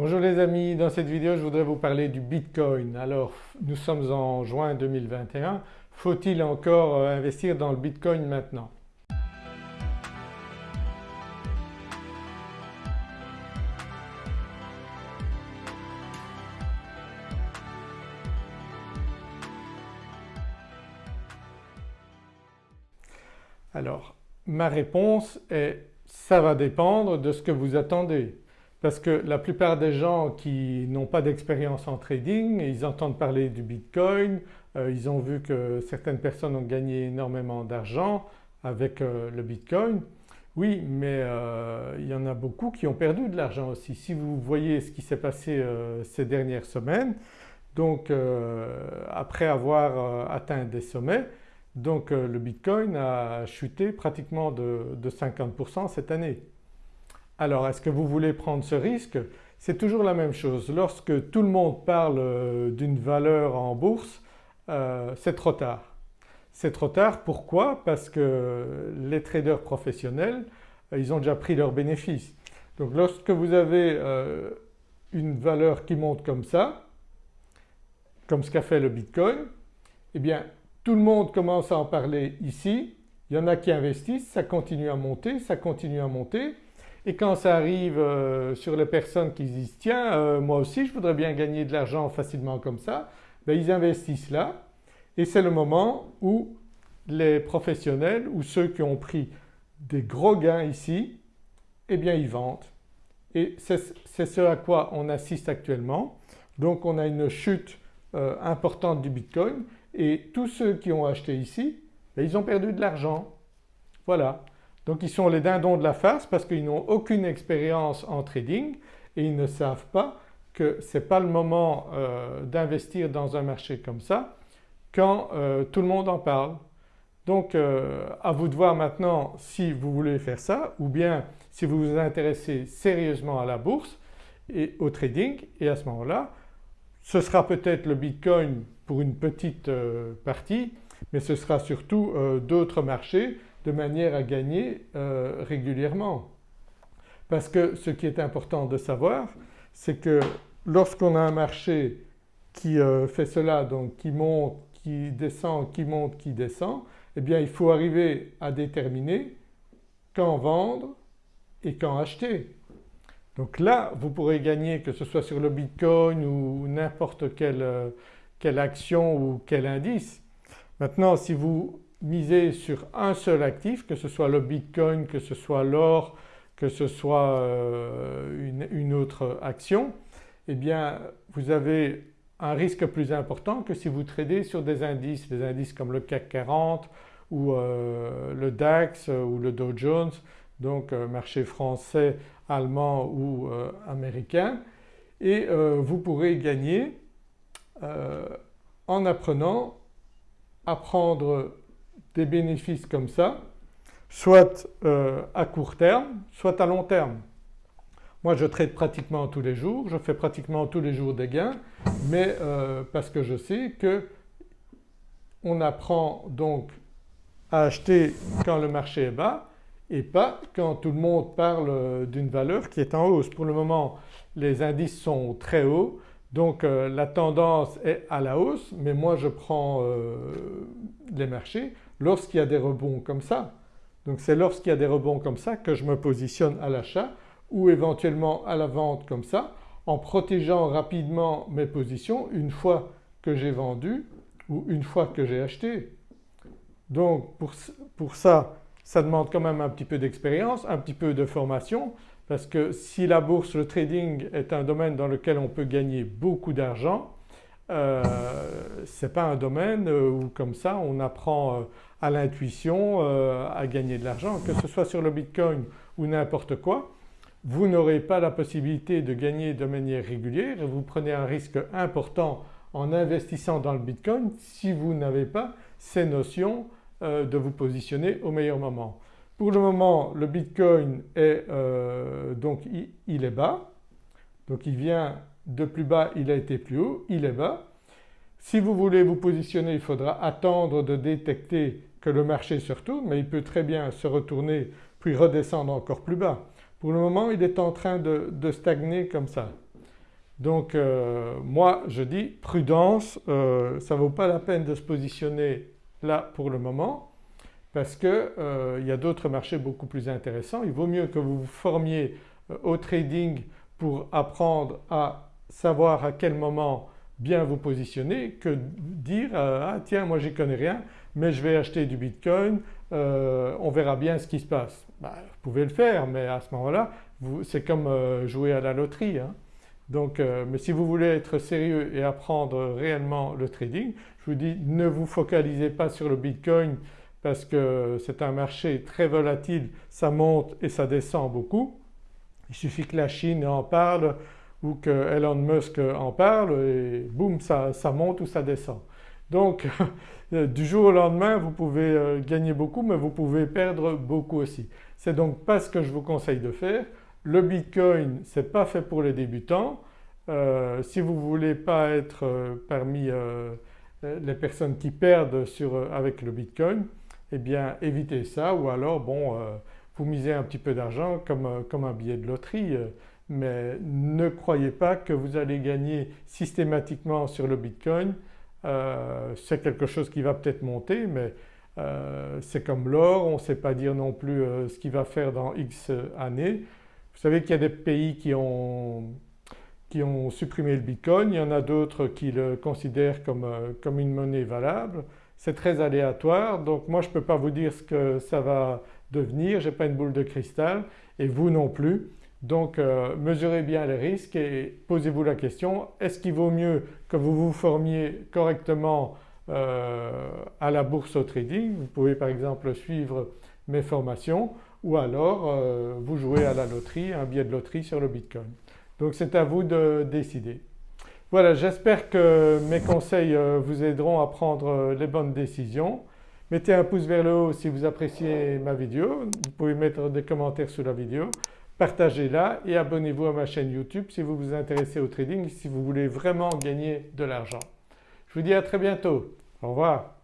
Bonjour les amis, dans cette vidéo je voudrais vous parler du Bitcoin. Alors nous sommes en juin 2021, faut-il encore euh, investir dans le Bitcoin maintenant? Alors ma réponse est ça va dépendre de ce que vous attendez. Parce que la plupart des gens qui n'ont pas d'expérience en trading, ils entendent parler du Bitcoin, euh, ils ont vu que certaines personnes ont gagné énormément d'argent avec euh, le Bitcoin. Oui mais euh, il y en a beaucoup qui ont perdu de l'argent aussi. Si vous voyez ce qui s'est passé ces dernières semaines, donc après avoir atteint des sommets, donc le Bitcoin a chuté pratiquement de 50% cette année. Alors est-ce que vous voulez prendre ce risque? C'est toujours la même chose. Lorsque tout le monde parle euh, d'une valeur en bourse, euh, c'est trop tard. C'est trop tard pourquoi? Parce que les traders professionnels euh, ils ont déjà pris leurs bénéfices. Donc lorsque vous avez une valeur qui monte comme ça, comme ce qu'a fait le Bitcoin, eh bien tout le monde commence à en parler ici, il y en a qui investissent, ça continue à monter, ça continue à monter et quand ça arrive euh, sur les personnes qui disent tiens euh, moi aussi je voudrais bien gagner de l'argent facilement comme ça, ben, ils investissent là et c'est le moment où les professionnels ou ceux qui ont pris des gros gains ici, eh bien ils vendent. Et c'est ce à quoi on assiste actuellement. Donc on a une chute euh, importante du Bitcoin et tous ceux qui ont acheté ici, ben, ils ont perdu de l'argent. Voilà. Donc ils sont les dindons de la farce parce qu'ils n'ont aucune expérience en trading et ils ne savent pas que ce n'est pas le moment euh, d'investir dans un marché comme ça quand euh, tout le monde en parle. Donc euh, à vous de voir maintenant si vous voulez faire ça ou bien si vous vous intéressez sérieusement à la bourse et au trading et à ce moment-là ce sera peut-être le Bitcoin pour une petite partie mais ce sera surtout d'autres marchés de manière à gagner euh, régulièrement. Parce que ce qui est important de savoir c'est que lorsqu'on a un marché qui euh, fait cela donc qui monte, qui descend, qui monte, qui descend eh bien il faut arriver à déterminer quand vendre et quand acheter. Donc là vous pourrez gagner que ce soit sur le Bitcoin ou n'importe quelle, euh, quelle action ou quel indice. Maintenant si vous miser sur un seul actif que ce soit le Bitcoin, que ce soit l'or, que ce soit euh, une, autre action eh bien vous avez un risque plus important que si vous tradez sur des indices, des indices comme le CAC 40 ou euh, le DAX ou le Dow Jones donc euh, marché français, allemand ou américain. Et vous pourrez gagner en apprenant à prendre des bénéfices comme ça, soit euh, à court terme, soit à long terme. Moi je trade pratiquement tous les jours, je fais pratiquement tous les jours des gains mais euh, parce que je sais que on apprend donc à acheter quand le marché est bas et pas quand tout le monde parle d'une valeur qui est en hausse. Pour le moment les indices sont très hauts donc euh, la tendance est à la hausse mais moi je prends les marchés lorsqu'il y a des rebonds comme ça. Donc c'est lorsqu'il y a des rebonds comme ça que je me positionne à l'achat ou éventuellement à la vente comme ça en protégeant rapidement mes positions une fois que j'ai vendu ou une fois que j'ai acheté. Donc pour, pour, ça, ça demande quand même un petit peu d'expérience, un petit peu de formation parce que si la bourse, le trading est un domaine dans lequel on peut gagner beaucoup d'argent, euh, ce n'est pas un domaine où comme ça on apprend euh, à l'intuition euh, à gagner de l'argent, que ce soit sur le Bitcoin ou n'importe quoi, vous n'aurez pas la possibilité de gagner de manière régulière et vous prenez un risque important en investissant dans le Bitcoin si vous n'avez pas ces notions euh, de vous positionner au meilleur moment. Pour le moment le Bitcoin est euh, donc il est bas, donc il vient de plus bas, il a été plus haut, il est bas. Si vous voulez vous positionner il faudra attendre de détecter que le marché se retourne mais il peut très bien se retourner puis redescendre encore plus bas. Pour le moment il est en train de, stagner comme ça. Donc euh, moi je dis prudence, euh, ça ne vaut pas la peine de se positionner là pour le moment parce qu'il euh, y a d'autres marchés beaucoup plus intéressants. Il vaut mieux que vous vous formiez au trading pour apprendre à savoir à quel moment bien vous positionner que dire ah tiens moi j'y connais rien mais je vais acheter du bitcoin, on verra bien ce qui se passe. Bah, vous pouvez le faire mais à ce moment-là c'est comme jouer à la loterie. Hein. Donc, euh, mais si vous voulez être sérieux et apprendre réellement le trading, je vous dis ne vous focalisez pas sur le Bitcoin parce que c'est un marché très volatile, ça monte et ça descend beaucoup. Il suffit que la Chine en parle ou que Elon Musk en parle et boum ça, monte ou ça descend. Donc du jour au lendemain vous pouvez euh, gagner beaucoup mais vous pouvez perdre beaucoup aussi. C'est donc pas ce que je vous conseille de faire. Le Bitcoin ce n'est pas fait pour les débutants. Euh, si vous voulez pas être euh, parmi les personnes qui perdent avec le Bitcoin, eh bien évitez ça ou alors bon vous misez un petit peu d'argent comme, comme, un billet de loterie mais ne croyez pas que vous allez gagner systématiquement sur le Bitcoin. c'est quelque chose qui va peut-être monter mais c'est comme l'or, on ne sait pas dire non plus ce qu'il va faire dans X années. Vous savez qu'il y a des pays qui ont, qui ont supprimé le Bitcoin, il y en a d'autres qui le considèrent comme, euh, comme une monnaie valable. C'est très aléatoire donc moi je ne peux pas vous dire ce que ça va devenir, je n'ai pas une boule de cristal et vous non plus. Donc euh, mesurez bien les risques et posez-vous la question est-ce qu'il vaut mieux que vous vous formiez correctement euh, à la bourse au trading, vous pouvez par exemple suivre mes formations ou alors euh, vous jouez à la loterie, un billet de loterie sur le Bitcoin. Donc c'est à vous de décider. Voilà j'espère que mes conseils vous aideront à prendre les bonnes décisions. Mettez un pouce vers le haut si vous appréciez ma vidéo, vous pouvez mettre des commentaires sous la vidéo, partagez-la et abonnez-vous à ma chaîne YouTube si vous vous intéressez au trading, si vous voulez vraiment gagner de l'argent. Je vous dis à très bientôt, au revoir.